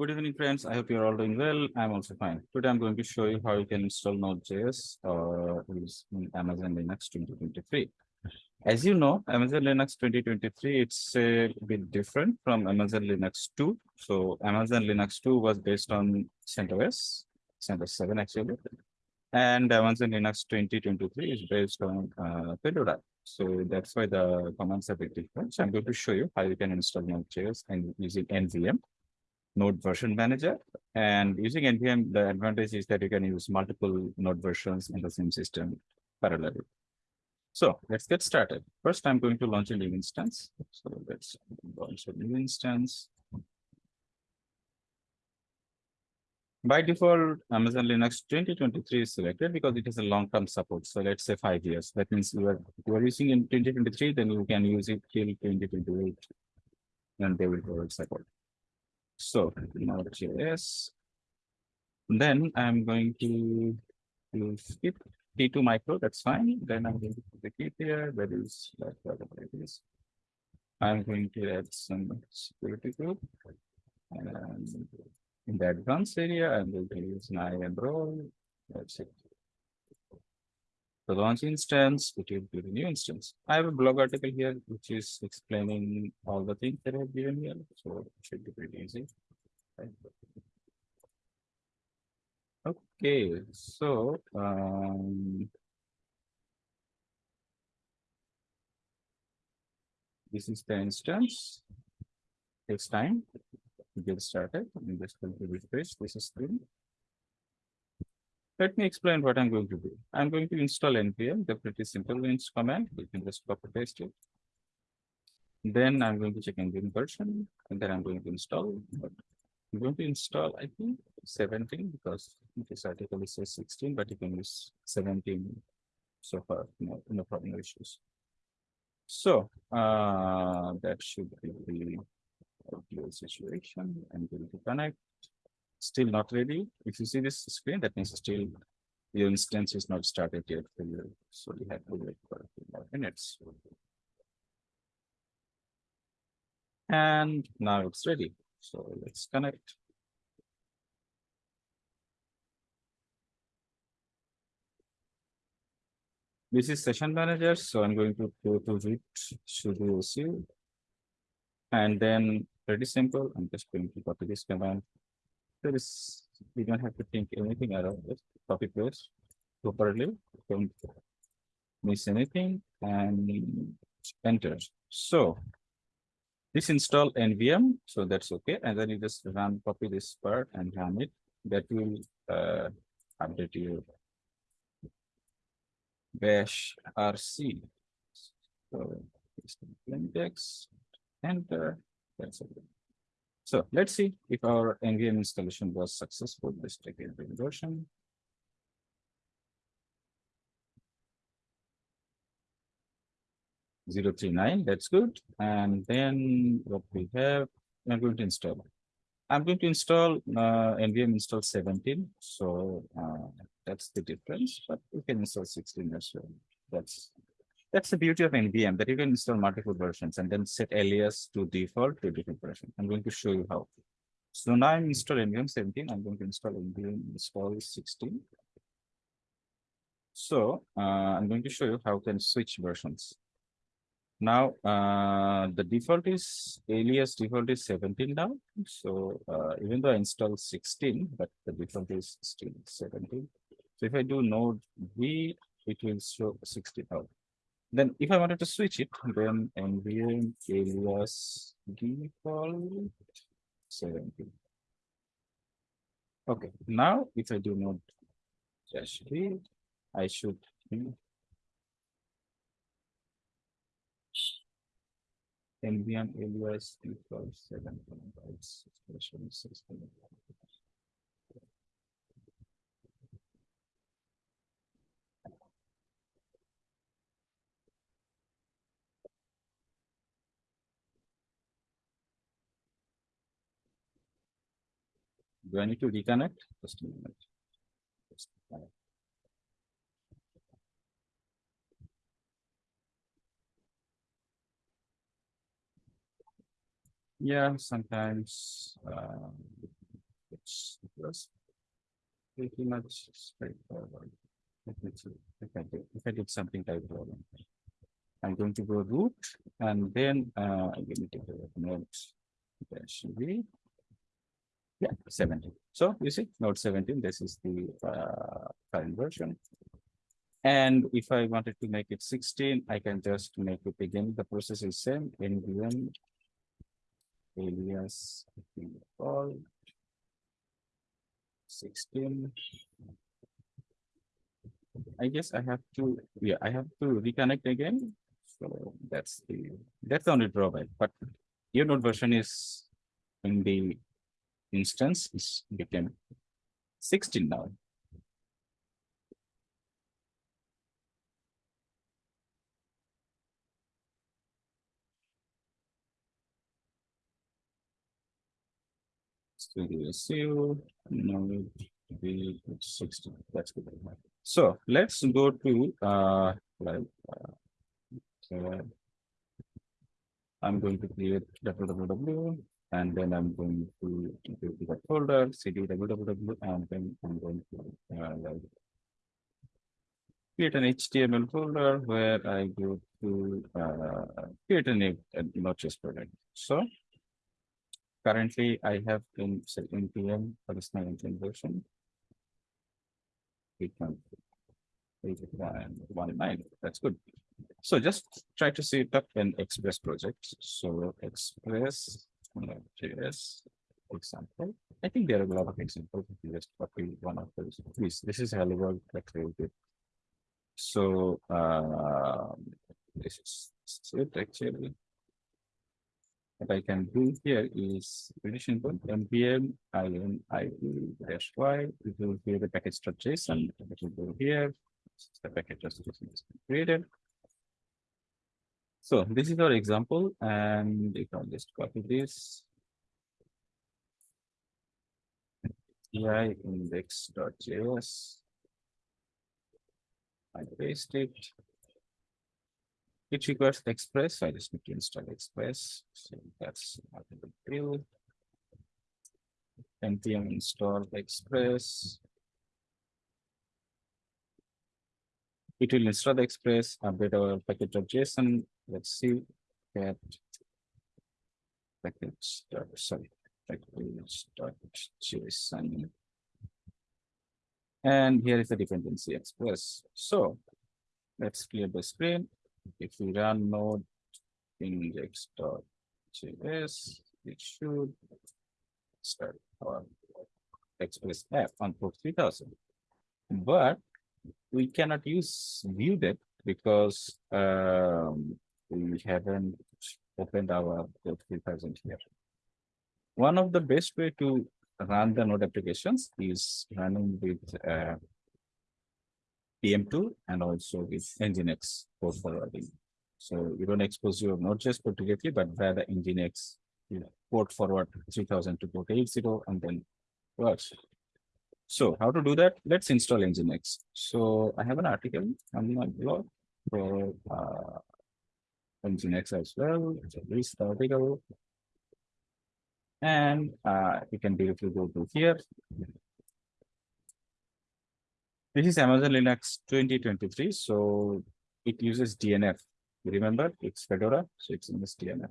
Good evening, friends. I hope you're all doing well. I'm also fine. Today, I'm going to show you how you can install Node.js or in Amazon Linux 2023. As you know, Amazon Linux 2023, it's a bit different from Amazon Linux 2. So Amazon Linux 2 was based on CentOS, CentOS 7 actually. And Amazon Linux 2023 is based on uh, Fedora. So that's why the commands are a bit different. So I'm going to show you how you can install Node.js and using NVM. Node version manager. And using NVM, the advantage is that you can use multiple node versions in the same system parallelly. So let's get started. First, I'm going to launch a new instance. So let's launch a new instance. By default, Amazon Linux 2023 is selected because it has a long-term support. So let's say five years. That means you are, you are using in 2023, then you can use it till 2028 and they will provide support. So Node.js. Then I'm going to, to skip T2 micro, that's fine. Then I'm going to put the key here, that is like whatever it is. I'm going to add some security group. And in the advanced area, I'm going to use nine and role. That's it. The launch instance, which will be the new instance. I have a blog article here, which is explaining all the things that I've given here. So it should be pretty easy. Okay, so um, this is the instance. Takes time to get started. I'm just going to refresh this screen. Let me explain what I'm going to do. I'm going to install npm, the pretty simple inst command. You can just copy paste it. Then I'm going to check npm version, and then I'm going to install. I'm going to install, I think, 17 because this article says 16, but you can use 17 so far. No, no problem, no issues. So uh, that should be the situation. I'm going to connect still not ready. If you see this screen, that means still your instance is not started yet. So you have to wait for a few more minutes. And now it's ready. So let's connect. This is session manager. So I'm going to go to root sudo su. And then pretty simple. I'm just going to copy this command there is we don't have to think anything around it. Copy paste properly. Don't miss anything and enter. So this install nvm, so that's okay. And then you just run copy this part and run it. That will uh, update your bash rc. So text, enter. That's okay. So let's see if our NVM installation was successful. Let's take a version. Zero three nine, that's good. And then what we have, I'm going to install. I'm going to install uh, NVM install 17. So uh, that's the difference, but we can install 16 as well. That's that's the beauty of NVM that you can install multiple versions and then set alias to default to different version. I'm going to show you how. So now I'm installing NVM 17. I'm going to install NVM install 16. So uh, I'm going to show you how can switch versions. Now uh, the default is alias default is 17 now. So uh, even though I installed 16, but the default is still 17. So if I do node V, it will show 16 out. Then if I wanted to switch it, then nvm alias default 70. Okay, now if I do not just read, I should nvm alias default 7. Expression system. Do I need to reconnect? Just a minute. Yeah, sometimes uh, it's plus pretty much straightforward. If I did, something type of. I'm going to go root and then uh I'm going to a note. That should be. Yeah, seventeen. So you see, node seventeen, this is the uh current version. And if I wanted to make it sixteen, I can just make it again, the process is same, nvm. Alias, all. Sixteen. I guess I have to, yeah, I have to reconnect again. So that's the, that's the only drawback, but your node version is in the instance is became sixteen now. Studio zero, node be sixteen, that's good. So let's go to uh like. uh, I'm going to create www and then I'm going to go to the folder cd www and then I'm going to uh, create an HTML folder where I go to uh create a new uh, Node.js project. So currently I have in say npm for this my version. One. Nine, that's good. So just try to set up an Express project. So Express uh, JS example. I think there are a lot of examples. If you Just copy one of those. Please, this is hello world. Let's do. So uh, this is it actually. What I can do here is pretty simple. npm init dash y. It will create the package.json. It will go here. The package just is created. So this is our example and you can just copy this. AI index.js. I paste it. It requires Express, so I just need to install Express, so that's not a big deal. npm install Express. It will install the Express, update our package.json, let's see that. Package, start sorry, start package.json. And here is the dependency express. So let's clear the screen. If we run node index.js, it should start our express app on port three thousand. But we cannot use view that because um we haven't opened our three thousand here. One of the best way to run the node applications is running with uh PM2 and also with Nginx port forwarding. So you don't expose your Node.js code directly, but via the Nginx you know, port forward three thousand to port eight zero and then works. So how to do that? Let's install Nginx. So I have an article on my blog for uh Nginx as well. So this is the article. And uh, you can directly go to here. This is Amazon Linux twenty twenty-three, so it uses DNF. Remember, it's Fedora, so it's in this DNF.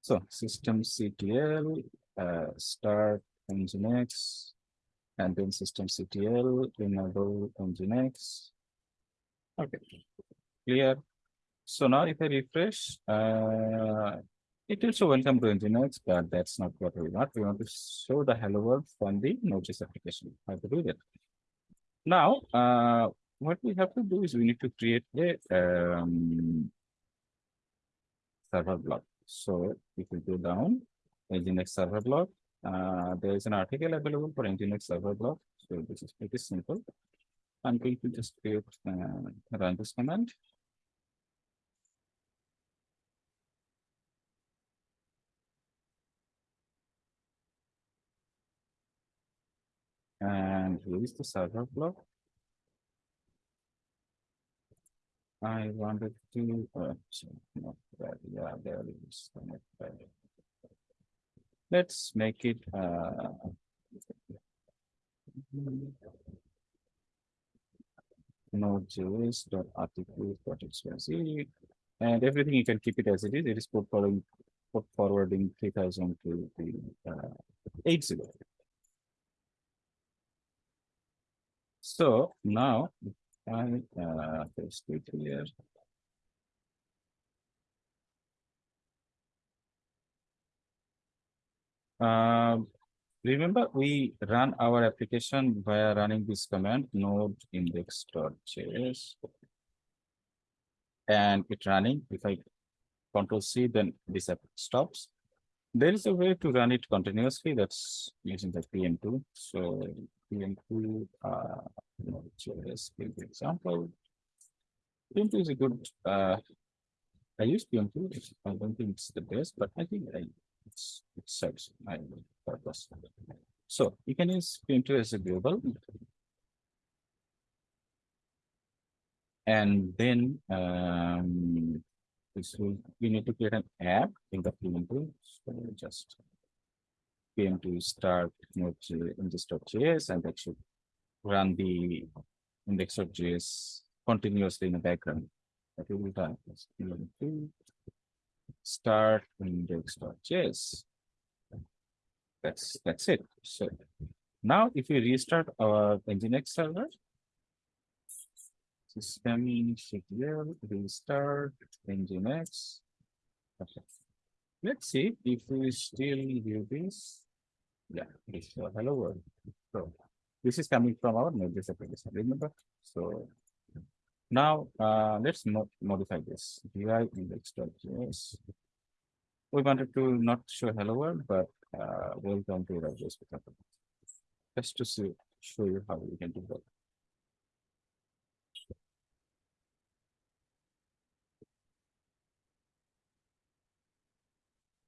So system CTL, uh, start Nginx. And then system CTL, enable Nginx. Okay, clear. So now if I refresh, uh, it will show welcome to Nginx, but that's not what we want. We want to show the hello world from the Node.js application. How to do that? Now, uh, what we have to do is we need to create a um, server block. So if we go down, Nginx server block, uh, there is an article available for Nginx server block. So this is pretty simple. I'm going to just create, uh, run this command. And is the server block. I wanted to, uh, so, no, that- yeah, there is. Let's make it, uh. Node.js dot article dot xyz. And everything you can keep it as it is. It is put forwarding three thousand to the, uh, eight zero. So now, I, uh, it here. Um, remember, we run our application via running this command node index.js. And it's running, if I control C, then this app stops. There is a way to run it continuously, that's using the PM2, so PM2, uh, Node.js, give the example. PM2 is a good, uh, I use PM2, I don't think it's the best, but I think I it's it serves my purpose. So you can use Pinterest as a global. And then um this will, we need to create an app in the PM2, so just PM2 start node index.js and that should run the index.js continuously in the background. That will. PM2 start index.js. That's, that's it. So now if we restart our Nginx server. System ctl restart Nginx. Okay. Let's see if we still do this. Yeah, this uh, hello world. So this is coming from our Node.js application, remember? So now, uh, let's mo- modify this, vi index.js. We wanted to not show hello world, but, uh, welcome to the JS without a- Just to see, show you how we can do that.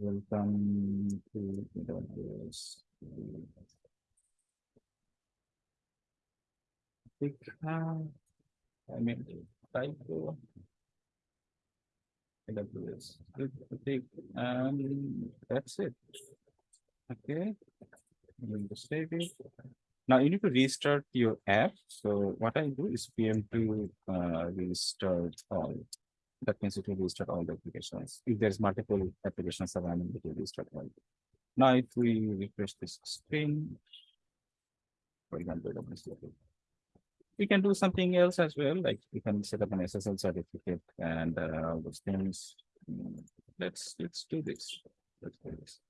Welcome to uh, I mean, typo. AWS, Good, okay, and that's it. Okay. I'm going to save it. Now you need to restart your app. So what I do is PM2 uh restart all. That means it will restart all the applications. If there's multiple applications running, it will restart all. Now if we refresh this screen. For example. We can do something else as well, like we can set up an SSL certificate and uh all those things. Let's, let's do this. Let's do this.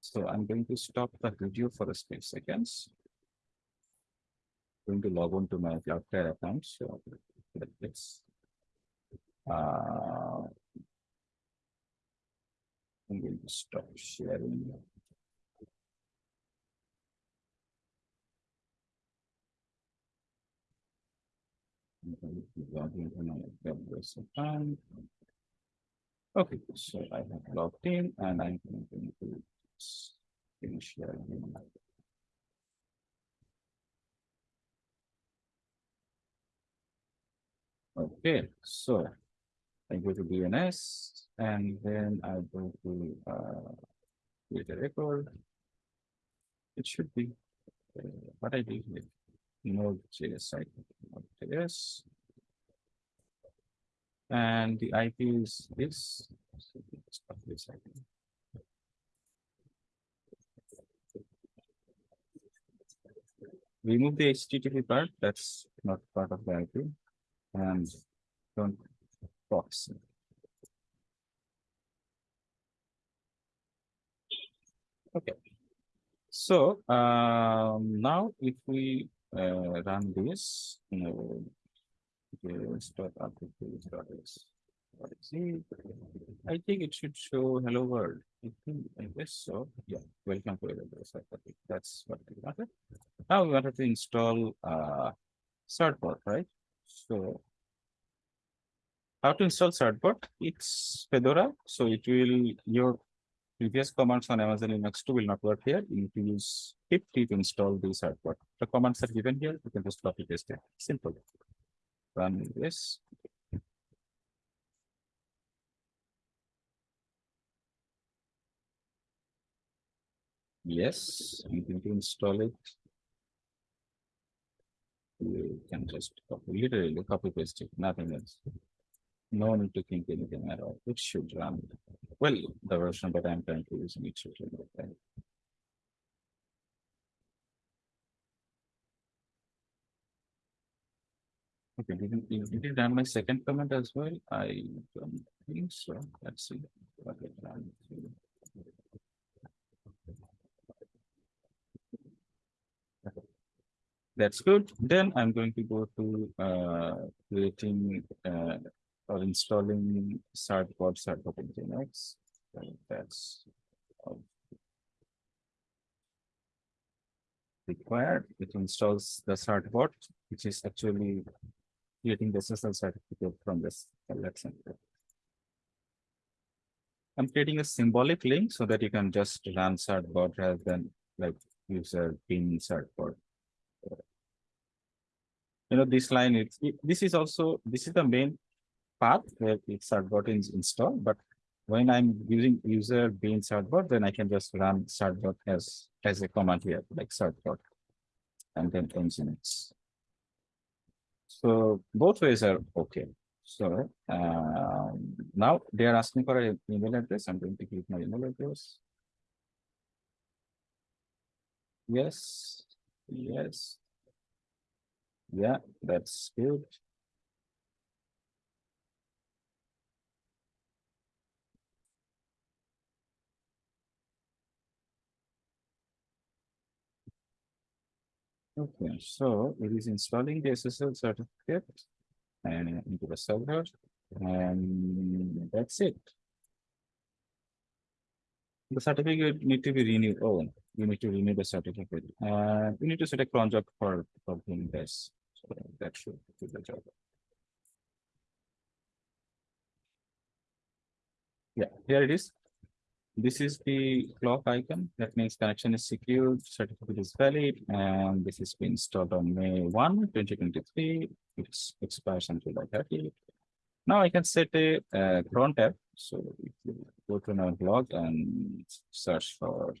So I'm going to stop the video for a few seconds. Going to log on to my Cloudflare account, so let's. Uh. I'm going to stop sharing. Okay, so I have logged in and I'm going to finish sharing. Okay, so Go to DNS and then I go to uh create a record. It should be uh, what I did with Node.js site, Node.js. And the IP is this. so this IP. Remove the HTTP part, that's not part of the IP. And don't box. Okay. So, um, now if we, uh, run this, you know. I think it should show hello world. I think, I guess so. Yeah, welcome to AWS. That's what we wanted. Now we wanted to install, uh, Certbot, right? So. How to install Certbot? It's Fedora, so it will, your previous commands on Amazon Linux 2 will not work here. You need to use pip to install the Certbot. The commands are given here. You can just copy paste it. Simple. Run this. Yes, going to install it. You can just copy, literally copy paste it, nothing else. No need to think anything at all. It should run. Well, the version that I'm currently using, it should run. okay. Okay, did it- did run my second comment as well? I don't think so. Let's see. ran. That's good. Then I'm going to go to uh creating uh or installing Certbot Nginx. So That's required. It installs the Certbot, which is actually creating the SSL certificate from this collection. I'm creating a symbolic link so that you can just run Certbot rather than like user pin Certbot. You know, this line, it's, it- this is also, this is the main path where it's Certbot is installed, but when I'm using user being Certbot, then I can just run Certbot as, as a command here, like Certbot. And then Nginx. So both ways are okay. So um, now they are asking for an email address. I'm going to give my email address. Yes, yes. Yeah, that's good. Okay, so it is installing the SSL certificate and into the server and that's it. The certificate need to be renewed. Oh, you need to renew the certificate. Uh, you need to set a job for, for doing this. So that should do the job. Yeah, here it is. This is the clock icon. That means connection is secure, certificate is valid, and this is been installed on May 1, 2023. It's expires until the 30. Now I can set a uh, cron tab. So if you go to our blog and search for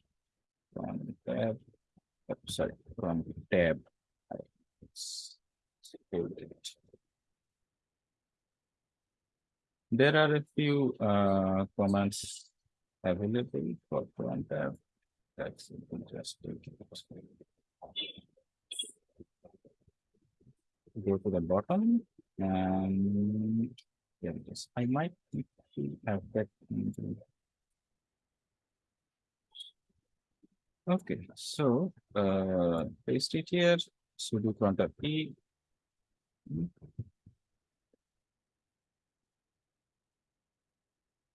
cron tab, uh, sorry, cron tab. It's security. There are a few uh commands available for cron tab. That's interesting. Go to the bottom and uh, yeah, yes, I might have that. Okay, so uh paste it here, sudo cron tab p. Hmm.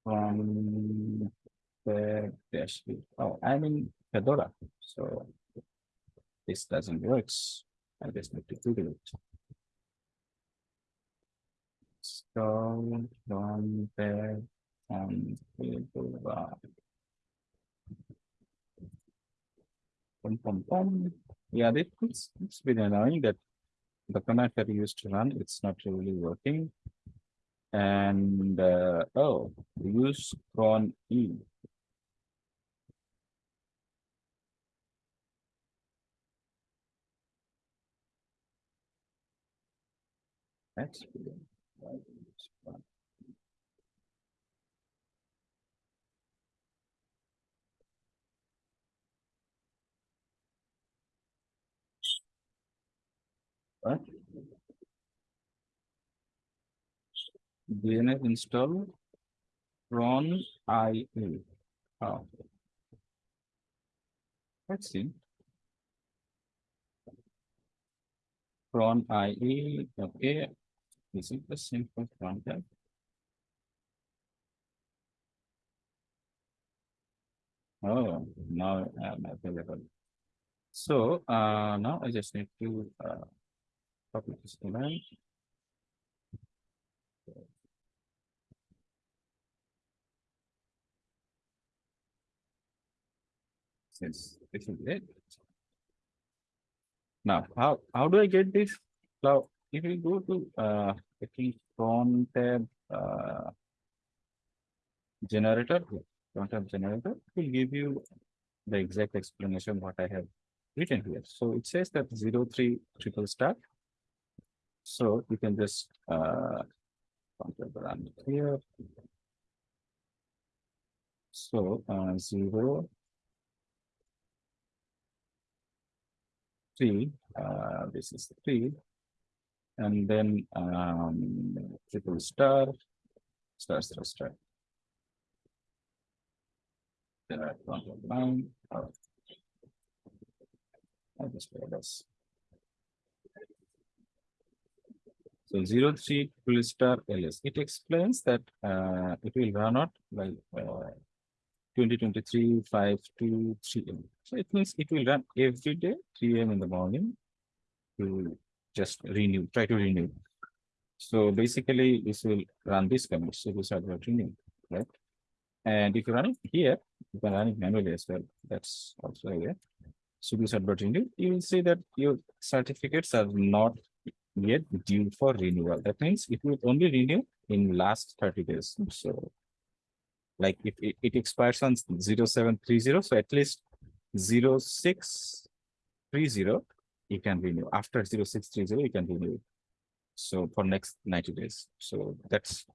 Um, The B. oh, I'm in Fedora, so this doesn't work. I just need to Google it. So from there on Fedora. Pum, pum, pum. Yeah, it- it's, it's been annoying that the command that we used to run, it's not really working. And, uh, oh, use cron E. That's. What? DNF install cron IE. Oh. Let's see. Cronie, okay. Is it the for cron? Oh, now I'm available. So, uh, now I just need to, uh, copy this command. Since this is it. Now, how, how do I get this? Now, if you go to, uh, I think cron tab, uh, generator, cron tab generator, it will give you the exact explanation what I have written here. So it says that zero three triple star. So you can just uh the run here. So uh zero three, uh this is three. And then um triple star, star star star. Then I control the line. uh, I just this. So zero three triple star ls, it explains that uh it will run out like uh. Twenty twenty three, five, two, three M. So it means it will run every day, three AM in the morning. To just renew, try to renew. So basically, this will run this command, so this are about renew, right? And if you run it here, you can run it manually as well, that's also here. So this renew, you will see that your certificates are not yet due for renewal. That means it will only renew in last thirty days, so. Like if it, it expires on zero seven three zero, so at least zero six three zero, you can renew. After zero six three zero, you can renew. So for next ninety days, so that's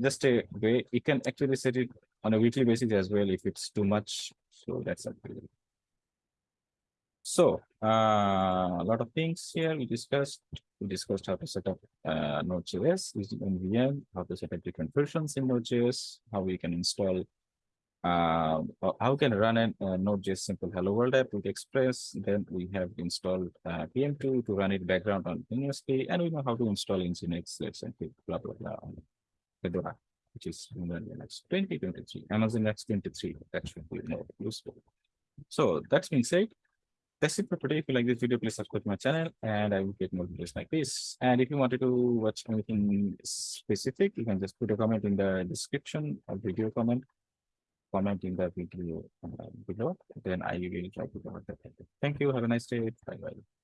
just a way, you can actually set it on a weekly basis as well if it's too much, so that's you. So, uh, a lot of things here we discussed, we discussed how to set up uh Node.js using NVM, how to set up different versions in Node.js, how we can install. Uh, how- can run an uh, Node.js simple hello world app with Express, then we have installed uh PM2 to run it background on NSP, and we know how to install Nginx, let's say, blah, blah, blah. Fedora, which is Linux twenty twenty-three, Amazon Linux twenty-three, that should be more useful. So that's being said, that's it for today. If you like this video, please subscribe to my channel and I will get more videos like this. And if you wanted to watch anything specific, you can just put a comment in the description, a video comment. Comment in the video uh, below, then I will try to cover that. Thank you. Have a nice day. Bye bye.